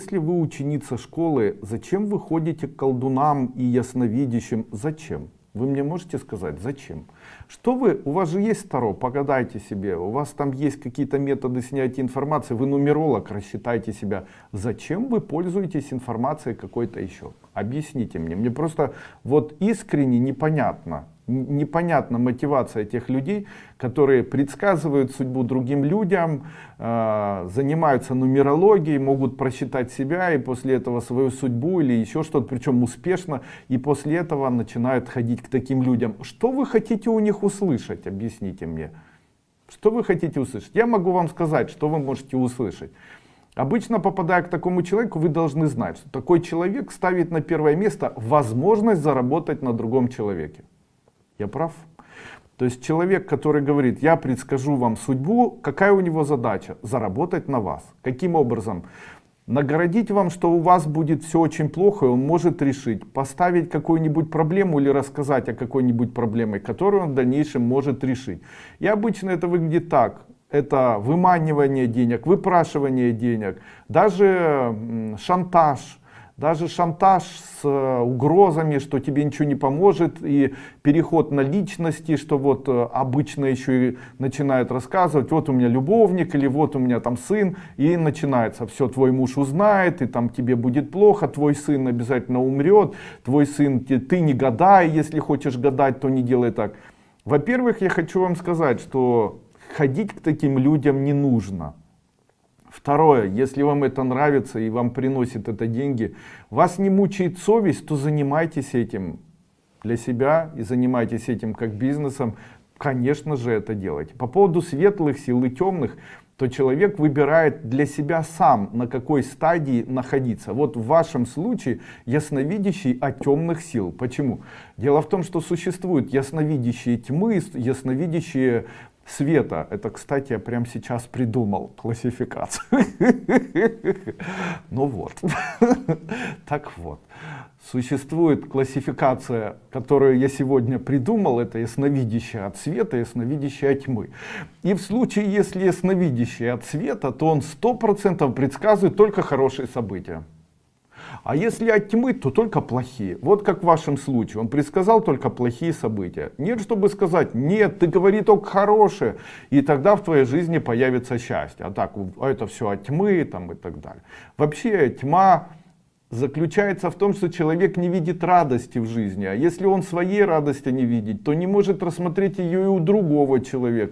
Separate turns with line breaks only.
Если вы ученица школы, зачем вы ходите к колдунам и ясновидящим? Зачем? Вы мне можете сказать, зачем? Что вы, у вас же есть Таро, погадайте себе, у вас там есть какие-то методы снятия информации, вы нумеролог, рассчитайте себя. Зачем вы пользуетесь информацией какой-то еще? Объясните мне, мне просто вот искренне непонятно, непонятна мотивация тех людей, которые предсказывают судьбу другим людям, э, занимаются нумерологией, могут просчитать себя и после этого свою судьбу или еще что-то, причем успешно, и после этого начинают ходить к таким людям. Что вы хотите у них услышать? Объясните мне. Что вы хотите услышать? Я могу вам сказать, что вы можете услышать. Обычно, попадая к такому человеку, вы должны знать, что такой человек ставит на первое место возможность заработать на другом человеке. Я прав? То есть человек, который говорит, я предскажу вам судьбу, какая у него задача? Заработать на вас. Каким образом? Наградить вам, что у вас будет все очень плохо, и он может решить. Поставить какую-нибудь проблему или рассказать о какой-нибудь проблеме, которую он в дальнейшем может решить. И обычно это выглядит так. Это выманивание денег, выпрашивание денег, даже шантаж, даже шантаж с э, угрозами, что тебе ничего не поможет, и переход на личности, что вот э, обычно еще и начинают рассказывать, вот у меня любовник, или вот у меня там сын, и начинается, все, твой муж узнает, и там тебе будет плохо, твой сын обязательно умрет, твой сын, ты не гадай, если хочешь гадать, то не делай так. Во-первых, я хочу вам сказать, что ходить к таким людям не нужно. Второе, если вам это нравится и вам приносит это деньги, вас не мучает совесть, то занимайтесь этим для себя и занимайтесь этим как бизнесом. Конечно же это делайте. По поводу светлых сил и темных, то человек выбирает для себя сам, на какой стадии находиться. Вот в вашем случае ясновидящий о темных сил. Почему? Дело в том, что существуют ясновидящие тьмы, ясновидящие света. Это, кстати, я прямо сейчас придумал классификацию. Ну вот. Так вот. Существует классификация, которую я сегодня придумал, это ясновидящее от света, ясновидящее от тьмы. И в случае, если ясновидящее от света, то он 100% предсказывает только хорошие события. А если от тьмы, то только плохие. Вот как в вашем случае. Он предсказал только плохие события. Нет, чтобы сказать, нет, ты говори только хорошее. И тогда в твоей жизни появится счастье. А так, а это все от тьмы там, и так далее. Вообще тьма заключается в том, что человек не видит радости в жизни. А если он своей радости не видит, то не может рассмотреть ее и у другого человека.